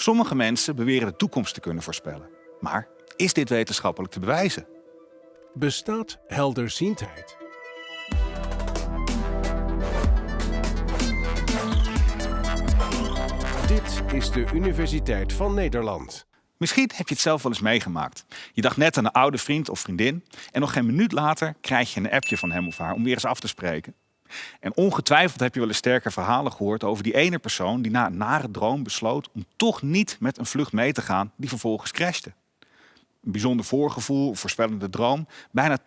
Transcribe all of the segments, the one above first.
Sommige mensen beweren de toekomst te kunnen voorspellen. Maar is dit wetenschappelijk te bewijzen? Bestaat helderziendheid? Dit is de Universiteit van Nederland. Misschien heb je het zelf wel eens meegemaakt. Je dacht net aan een oude vriend of vriendin en nog geen minuut later krijg je een appje van hem of haar om weer eens af te spreken. En ongetwijfeld heb je wel eens sterke verhalen gehoord over die ene persoon die na een nare droom besloot om toch niet met een vlucht mee te gaan die vervolgens crashte. Een bijzonder voorgevoel, voorspellende droom. Bijna 80%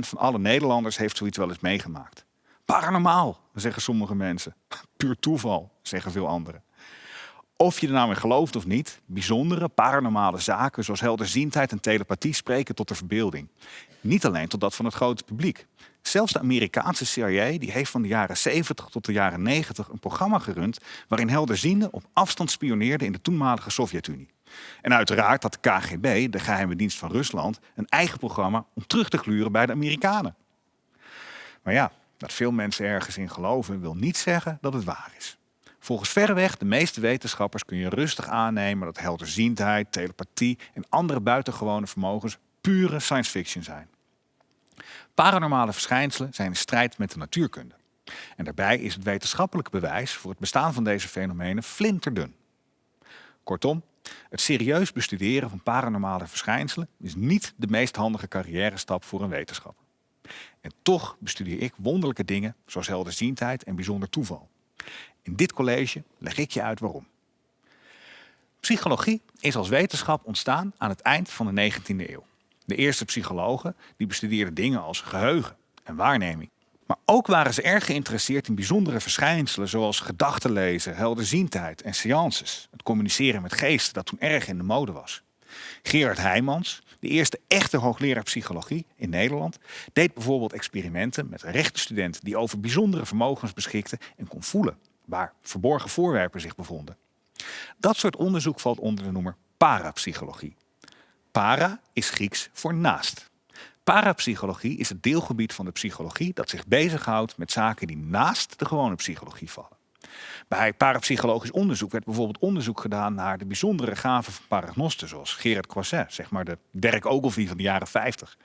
van alle Nederlanders heeft zoiets wel eens meegemaakt. Paranormaal, zeggen sommige mensen. Puur toeval, zeggen veel anderen. Of je er nou in gelooft of niet, bijzondere paranormale zaken zoals helderziendheid en telepathie spreken tot de verbeelding. Niet alleen tot dat van het grote publiek. Zelfs de Amerikaanse CIA die heeft van de jaren 70 tot de jaren 90 een programma gerund waarin helderzienden op afstand spioneerden in de toenmalige Sovjet-Unie. En uiteraard had de KGB, de geheime dienst van Rusland, een eigen programma om terug te gluren bij de Amerikanen. Maar ja, dat veel mensen ergens in geloven wil niet zeggen dat het waar is. Volgens verreweg de meeste wetenschappers kun je rustig aannemen dat helderziendheid, telepathie en andere buitengewone vermogens pure science fiction zijn. Paranormale verschijnselen zijn in strijd met de natuurkunde. En daarbij is het wetenschappelijke bewijs voor het bestaan van deze fenomenen flinterdun. Kortom, het serieus bestuderen van paranormale verschijnselen is niet de meest handige carrière stap voor een wetenschapper. En toch bestudeer ik wonderlijke dingen zoals helderziendheid en bijzonder toeval. In dit college leg ik je uit waarom. Psychologie is als wetenschap ontstaan aan het eind van de 19e eeuw. De eerste psychologen die bestudeerden dingen als geheugen en waarneming. Maar ook waren ze erg geïnteresseerd in bijzondere verschijnselen zoals gedachtenlezen, helderziendheid en seances. Het communiceren met geesten dat toen erg in de mode was. Gerard Heijmans, de eerste echte hoogleraar psychologie in Nederland, deed bijvoorbeeld experimenten met rechtenstudenten die over bijzondere vermogens beschikten en kon voelen waar verborgen voorwerpen zich bevonden. Dat soort onderzoek valt onder de noemer parapsychologie. Para is Grieks voor naast. Parapsychologie is het deelgebied van de psychologie dat zich bezighoudt met zaken die naast de gewone psychologie vallen. Bij parapsychologisch onderzoek werd bijvoorbeeld onderzoek gedaan naar de bijzondere gaven van paragnosten, zoals Gerard Croiset, zeg maar de Dirk Ogilvie van de jaren 50.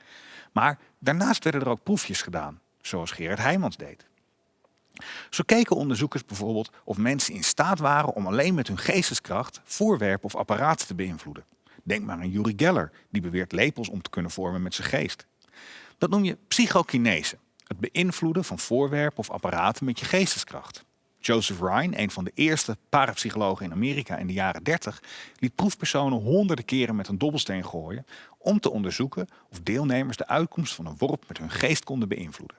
Maar daarnaast werden er ook proefjes gedaan, zoals Gerard Heijmans deed. Zo keken onderzoekers bijvoorbeeld of mensen in staat waren om alleen met hun geesteskracht voorwerpen of apparaten te beïnvloeden. Denk maar aan Yuri Geller, die beweert lepels om te kunnen vormen met zijn geest. Dat noem je psychokinese, het beïnvloeden van voorwerpen of apparaten met je geesteskracht. Joseph Ryan, een van de eerste parapsychologen in Amerika in de jaren 30, liet proefpersonen honderden keren met een dobbelsteen gooien om te onderzoeken of deelnemers de uitkomst van een worp met hun geest konden beïnvloeden.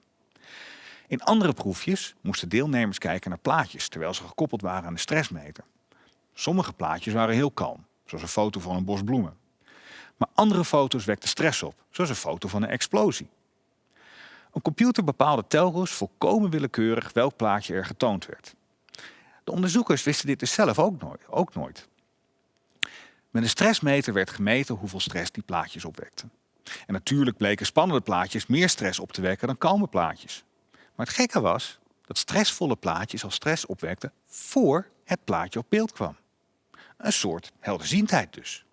In andere proefjes moesten deelnemers kijken naar plaatjes terwijl ze gekoppeld waren aan de stressmeter. Sommige plaatjes waren heel kalm, zoals een foto van een bos bloemen. Maar andere foto's wekten stress op, zoals een foto van een explosie. Een computer bepaalde telkens volkomen willekeurig welk plaatje er getoond werd. De onderzoekers wisten dit dus zelf ook nooit. Ook nooit. Met een stressmeter werd gemeten hoeveel stress die plaatjes opwekten. En natuurlijk bleken spannende plaatjes meer stress op te wekken dan kalme plaatjes. Maar het gekke was dat stressvolle plaatjes al stress opwekten voor het plaatje op beeld kwam. Een soort helderziendheid dus.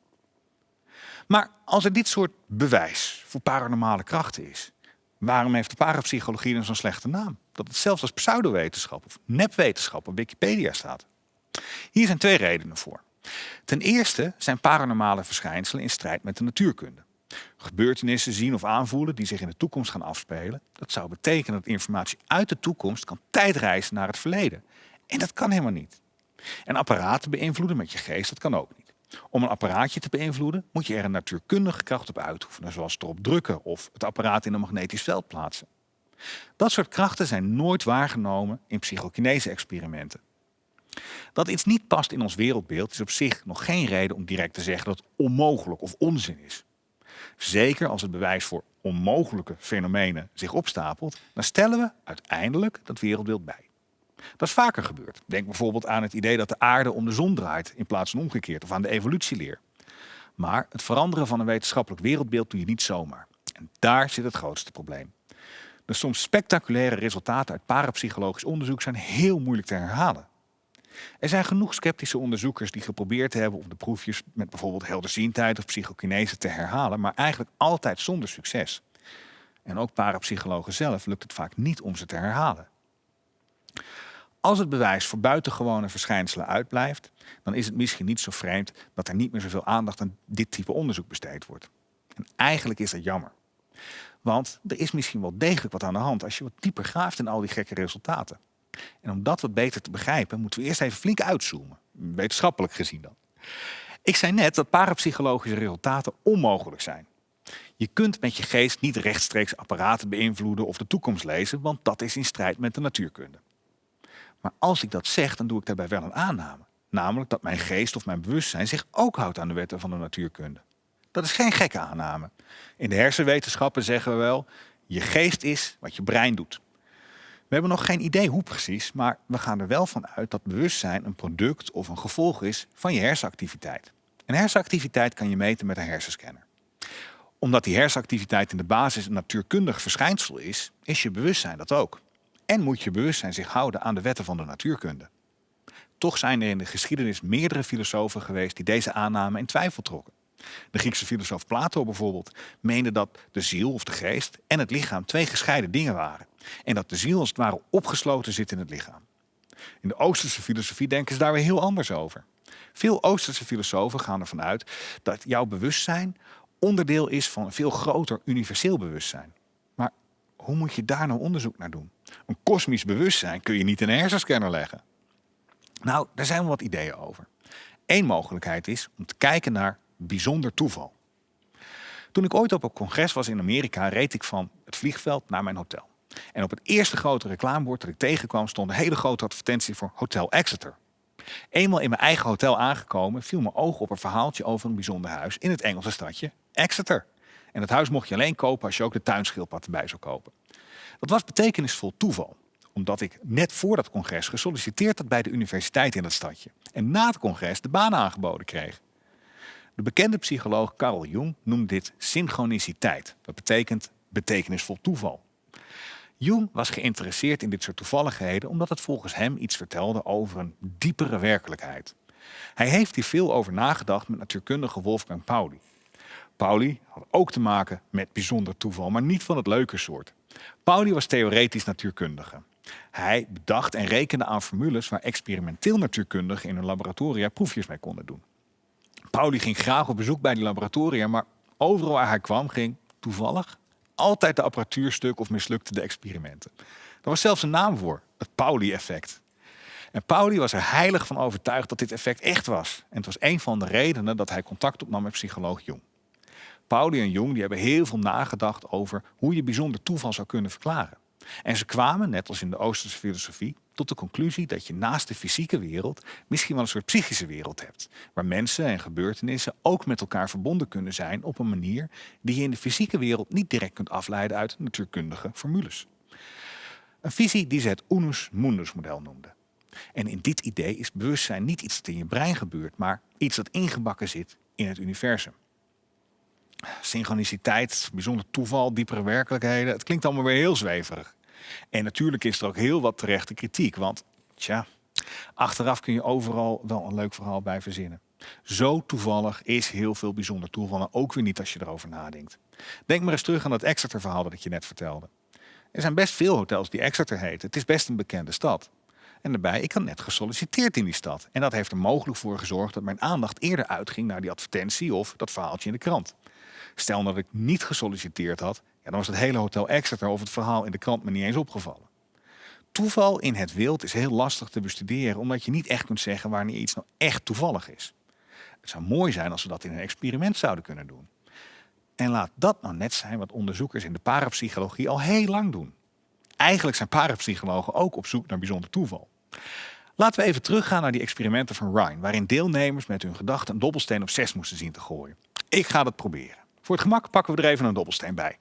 Maar als er dit soort bewijs voor paranormale krachten is, waarom heeft de parapsychologie dan zo'n slechte naam? Dat het zelfs als pseudowetenschap of nepwetenschap op Wikipedia staat. Hier zijn twee redenen voor. Ten eerste zijn paranormale verschijnselen in strijd met de natuurkunde. Gebeurtenissen zien of aanvoelen die zich in de toekomst gaan afspelen. Dat zou betekenen dat informatie uit de toekomst kan tijdreizen naar het verleden. En dat kan helemaal niet. En apparaten beïnvloeden met je geest, dat kan ook niet. Om een apparaatje te beïnvloeden moet je er een natuurkundige kracht op uitoefenen, zoals erop drukken of het apparaat in een magnetisch veld plaatsen. Dat soort krachten zijn nooit waargenomen in psychokinese-experimenten. Dat iets niet past in ons wereldbeeld is op zich nog geen reden om direct te zeggen dat het onmogelijk of onzin is. Zeker als het bewijs voor onmogelijke fenomenen zich opstapelt, dan stellen we uiteindelijk dat wereldbeeld bij. Dat is vaker gebeurd. Denk bijvoorbeeld aan het idee dat de aarde om de zon draait in plaats van omgekeerd of aan de evolutieleer. Maar het veranderen van een wetenschappelijk wereldbeeld doe je niet zomaar. En daar zit het grootste probleem. De soms spectaculaire resultaten uit parapsychologisch onderzoek zijn heel moeilijk te herhalen. Er zijn genoeg sceptische onderzoekers die geprobeerd hebben om de proefjes met bijvoorbeeld helderziendheid of psychokinese te herhalen, maar eigenlijk altijd zonder succes. En ook parapsychologen zelf lukt het vaak niet om ze te herhalen. Als het bewijs voor buitengewone verschijnselen uitblijft, dan is het misschien niet zo vreemd dat er niet meer zoveel aandacht aan dit type onderzoek besteed wordt. En eigenlijk is dat jammer. Want er is misschien wel degelijk wat aan de hand als je wat dieper graaft in al die gekke resultaten. En om dat wat beter te begrijpen, moeten we eerst even flink uitzoomen. Wetenschappelijk gezien dan. Ik zei net dat parapsychologische resultaten onmogelijk zijn. Je kunt met je geest niet rechtstreeks apparaten beïnvloeden of de toekomst lezen, want dat is in strijd met de natuurkunde. Maar als ik dat zeg, dan doe ik daarbij wel een aanname. Namelijk dat mijn geest of mijn bewustzijn zich ook houdt aan de wetten van de natuurkunde. Dat is geen gekke aanname. In de hersenwetenschappen zeggen we wel, je geest is wat je brein doet. We hebben nog geen idee hoe precies, maar we gaan er wel van uit dat bewustzijn een product of een gevolg is van je hersenactiviteit. En hersenactiviteit kan je meten met een hersenscanner. Omdat die hersenactiviteit in de basis een natuurkundig verschijnsel is, is je bewustzijn dat ook. En moet je bewustzijn zich houden aan de wetten van de natuurkunde. Toch zijn er in de geschiedenis meerdere filosofen geweest die deze aanname in twijfel trokken. De Griekse filosoof Plato bijvoorbeeld meende dat de ziel of de geest en het lichaam twee gescheiden dingen waren. En dat de ziel als het ware opgesloten zit in het lichaam. In de Oosterse filosofie denken ze daar weer heel anders over. Veel Oosterse filosofen gaan ervan uit dat jouw bewustzijn onderdeel is van een veel groter universeel bewustzijn. Hoe moet je daar nou onderzoek naar doen? Een kosmisch bewustzijn kun je niet in een hersenscanner leggen. Nou, daar zijn wel wat ideeën over. Eén mogelijkheid is om te kijken naar bijzonder toeval. Toen ik ooit op een congres was in Amerika, reed ik van het vliegveld naar mijn hotel. En op het eerste grote reclamebord dat ik tegenkwam stond een hele grote advertentie voor Hotel Exeter. Eenmaal in mijn eigen hotel aangekomen viel mijn oog op een verhaaltje over een bijzonder huis in het Engelse stadje Exeter. En het huis mocht je alleen kopen als je ook de tuinschildpad erbij zou kopen. Dat was betekenisvol toeval, omdat ik net voor dat congres gesolliciteerd had bij de universiteit in dat stadje. En na het congres de baan aangeboden kreeg. De bekende psycholoog Carl Jung noemt dit synchroniciteit. Dat betekent betekenisvol toeval. Jung was geïnteresseerd in dit soort toevalligheden omdat het volgens hem iets vertelde over een diepere werkelijkheid. Hij heeft hier veel over nagedacht met natuurkundige Wolfgang Pauli. Pauli ook te maken met bijzonder toeval, maar niet van het leuke soort. Pauli was theoretisch natuurkundige. Hij bedacht en rekende aan formules waar experimenteel natuurkundigen in hun laboratoria proefjes mee konden doen. Pauli ging graag op bezoek bij die laboratoria, maar overal waar hij kwam ging toevallig altijd de apparatuur stuk of mislukte de experimenten. Er was zelfs een naam voor, het Pauli-effect. En Pauli was er heilig van overtuigd dat dit effect echt was. En het was een van de redenen dat hij contact opnam met psycholoog Jung. Pauli en Jung die hebben heel veel nagedacht over hoe je bijzonder toeval zou kunnen verklaren. En ze kwamen, net als in de Oosterse filosofie, tot de conclusie dat je naast de fysieke wereld misschien wel een soort psychische wereld hebt. Waar mensen en gebeurtenissen ook met elkaar verbonden kunnen zijn op een manier die je in de fysieke wereld niet direct kunt afleiden uit natuurkundige formules. Een visie die ze het unus mundus model noemden. En in dit idee is bewustzijn niet iets dat in je brein gebeurt, maar iets dat ingebakken zit in het universum. Synchroniciteit, bijzonder toeval, diepere werkelijkheden. Het klinkt allemaal weer heel zweverig. En natuurlijk is er ook heel wat terechte kritiek. Want tja, achteraf kun je overal wel een leuk verhaal bij verzinnen. Zo toevallig is heel veel bijzonder toeval. Ook weer niet als je erover nadenkt. Denk maar eens terug aan dat Exeter verhaal dat ik je net vertelde. Er zijn best veel hotels die Exeter heten. Het is best een bekende stad. En daarbij, ik had net gesolliciteerd in die stad. En dat heeft er mogelijk voor gezorgd dat mijn aandacht eerder uitging naar die advertentie of dat verhaaltje in de krant. Stel dat ik niet gesolliciteerd had, ja, dan was het hele hotel Exeter of het verhaal in de krant me niet eens opgevallen. Toeval in het wild is heel lastig te bestuderen, omdat je niet echt kunt zeggen wanneer iets nou echt toevallig is. Het zou mooi zijn als we dat in een experiment zouden kunnen doen. En laat dat nou net zijn wat onderzoekers in de parapsychologie al heel lang doen. Eigenlijk zijn parapsychologen ook op zoek naar bijzonder toeval. Laten we even teruggaan naar die experimenten van Ryan, waarin deelnemers met hun gedachten een dobbelsteen op 6 moesten zien te gooien. Ik ga dat proberen. Voor het gemak pakken we er even een dobbelsteen bij.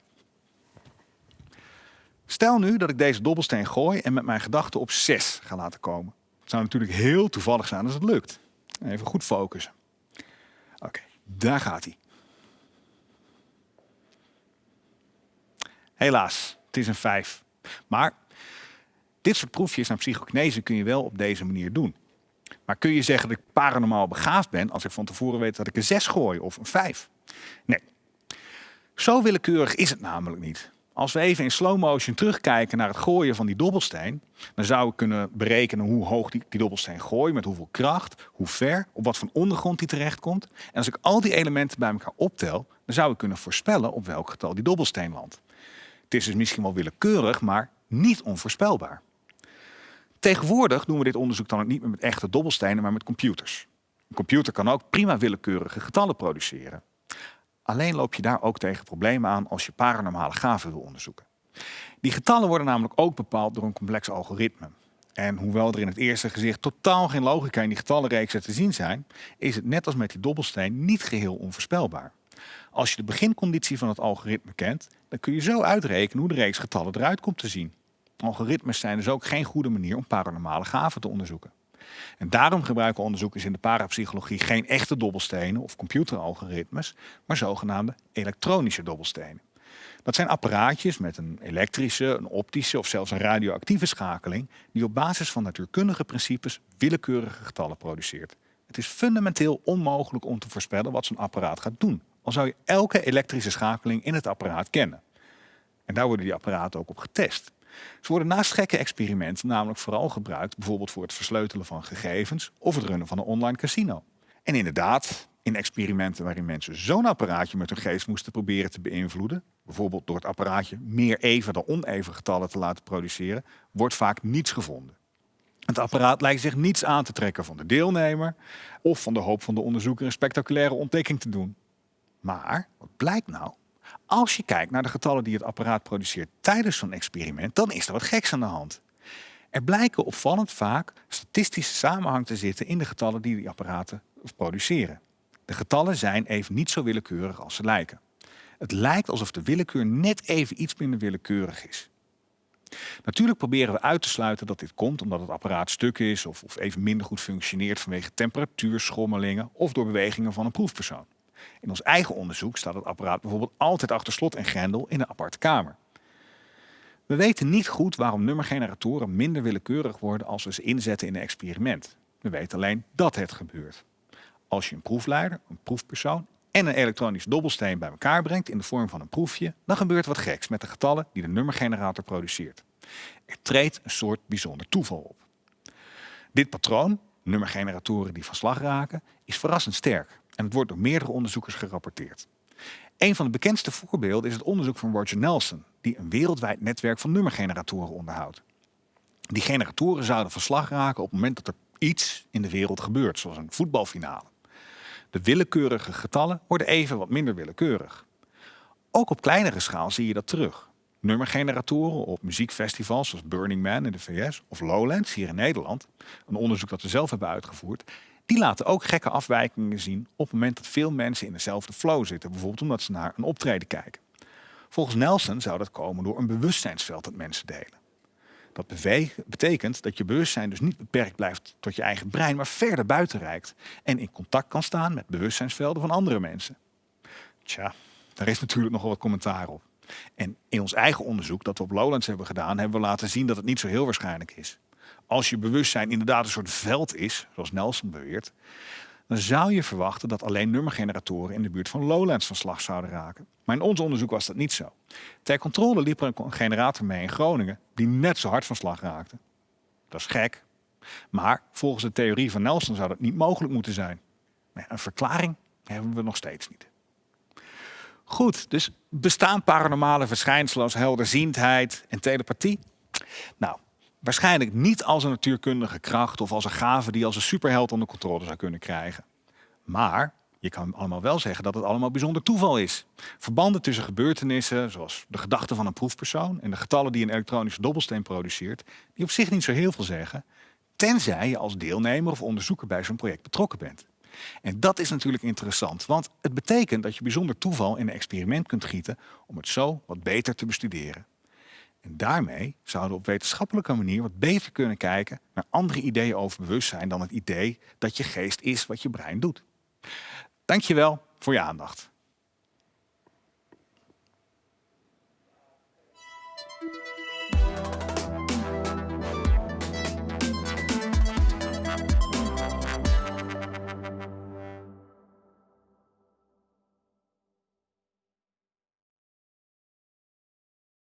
Stel nu dat ik deze dobbelsteen gooi en met mijn gedachten op 6 ga laten komen. Het zou natuurlijk heel toevallig zijn als het lukt. Even goed focussen. Oké, daar gaat hij. Helaas, het is een 5. Maar dit soort proefjes aan psychokinese kun je wel op deze manier doen. Maar kun je zeggen dat ik paranormaal begaafd ben als ik van tevoren weet dat ik een 6 gooi of een 5? Nee. Zo willekeurig is het namelijk niet. Als we even in slow motion terugkijken naar het gooien van die dobbelsteen, dan zouden we kunnen berekenen hoe hoog die, die dobbelsteen gooit, met hoeveel kracht, hoe ver, op wat voor ondergrond die terechtkomt. En als ik al die elementen bij elkaar optel, dan zou ik kunnen voorspellen op welk getal die dobbelsteen landt. Het is dus misschien wel willekeurig, maar niet onvoorspelbaar. Tegenwoordig doen we dit onderzoek dan ook niet meer met echte dobbelstenen, maar met computers. Een computer kan ook prima willekeurige getallen produceren. Alleen loop je daar ook tegen problemen aan als je paranormale gaven wil onderzoeken. Die getallen worden namelijk ook bepaald door een complex algoritme. En hoewel er in het eerste gezicht totaal geen logica in die getallenreeksen te zien zijn, is het net als met die dobbelsteen niet geheel onvoorspelbaar. Als je de beginconditie van het algoritme kent, dan kun je zo uitrekenen hoe de reeks getallen eruit komt te zien. Algoritmes zijn dus ook geen goede manier om paranormale gaven te onderzoeken. En daarom gebruiken onderzoekers in de parapsychologie geen echte dobbelstenen of computeralgoritmes, maar zogenaamde elektronische dobbelstenen. Dat zijn apparaatjes met een elektrische, een optische of zelfs een radioactieve schakeling die op basis van natuurkundige principes willekeurige getallen produceert. Het is fundamenteel onmogelijk om te voorspellen wat zo'n apparaat gaat doen, al zou je elke elektrische schakeling in het apparaat kennen. En daar worden die apparaten ook op getest. Ze worden naast gekke experimenten namelijk vooral gebruikt bijvoorbeeld voor het versleutelen van gegevens of het runnen van een online casino. En inderdaad, in experimenten waarin mensen zo'n apparaatje met hun geest moesten proberen te beïnvloeden, bijvoorbeeld door het apparaatje meer even dan oneven getallen te laten produceren, wordt vaak niets gevonden. Het apparaat lijkt zich niets aan te trekken van de deelnemer of van de hoop van de onderzoeker een spectaculaire ontdekking te doen. Maar wat blijkt nou? Als je kijkt naar de getallen die het apparaat produceert tijdens zo'n experiment, dan is er wat geks aan de hand. Er blijken opvallend vaak statistische samenhang te zitten in de getallen die die apparaten produceren. De getallen zijn even niet zo willekeurig als ze lijken. Het lijkt alsof de willekeur net even iets minder willekeurig is. Natuurlijk proberen we uit te sluiten dat dit komt omdat het apparaat stuk is of, of even minder goed functioneert vanwege temperatuurschommelingen of door bewegingen van een proefpersoon. In ons eigen onderzoek staat het apparaat bijvoorbeeld altijd achter slot en grendel in een aparte kamer. We weten niet goed waarom nummergeneratoren minder willekeurig worden als we ze inzetten in een experiment. We weten alleen dat het gebeurt. Als je een proefleider, een proefpersoon en een elektronische dobbelsteen bij elkaar brengt in de vorm van een proefje, dan gebeurt wat geks met de getallen die de nummergenerator produceert. Er treedt een soort bijzonder toeval op. Dit patroon, nummergeneratoren die van slag raken, is verrassend sterk en het wordt door meerdere onderzoekers gerapporteerd. Een van de bekendste voorbeelden is het onderzoek van Roger Nelson, die een wereldwijd netwerk van nummergeneratoren onderhoudt. Die generatoren zouden van slag raken op het moment dat er iets in de wereld gebeurt, zoals een voetbalfinale. De willekeurige getallen worden even wat minder willekeurig. Ook op kleinere schaal zie je dat terug. Nummergeneratoren op muziekfestivals zoals Burning Man in de VS of Lowlands hier in Nederland, een onderzoek dat we zelf hebben uitgevoerd, die laten ook gekke afwijkingen zien op het moment dat veel mensen in dezelfde flow zitten. Bijvoorbeeld omdat ze naar een optreden kijken. Volgens Nelson zou dat komen door een bewustzijnsveld dat mensen delen. Dat betekent dat je bewustzijn dus niet beperkt blijft tot je eigen brein, maar verder buiten reikt en in contact kan staan met bewustzijnsvelden van andere mensen. Tja, daar is natuurlijk nogal wat commentaar op. En in ons eigen onderzoek dat we op Lowlands hebben gedaan, hebben we laten zien dat het niet zo heel waarschijnlijk is als je bewustzijn inderdaad een soort veld is, zoals Nelson beweert, dan zou je verwachten dat alleen nummergeneratoren in de buurt van Lowlands van slag zouden raken. Maar in ons onderzoek was dat niet zo. Ter controle liep er een generator mee in Groningen die net zo hard van slag raakte. Dat is gek. Maar volgens de theorie van Nelson zou dat niet mogelijk moeten zijn. Een verklaring hebben we nog steeds niet. Goed, dus bestaan paranormale verschijnselen als helderziendheid en telepathie? Nou, Waarschijnlijk niet als een natuurkundige kracht of als een gave die als een superheld onder controle zou kunnen krijgen. Maar je kan allemaal wel zeggen dat het allemaal bijzonder toeval is. Verbanden tussen gebeurtenissen, zoals de gedachten van een proefpersoon en de getallen die een elektronische dobbelsteen produceert, die op zich niet zo heel veel zeggen, tenzij je als deelnemer of onderzoeker bij zo'n project betrokken bent. En dat is natuurlijk interessant, want het betekent dat je bijzonder toeval in een experiment kunt gieten om het zo wat beter te bestuderen. En daarmee zouden we op wetenschappelijke manier wat beter kunnen kijken naar andere ideeën over bewustzijn dan het idee dat je geest is wat je brein doet. Dankjewel voor je aandacht.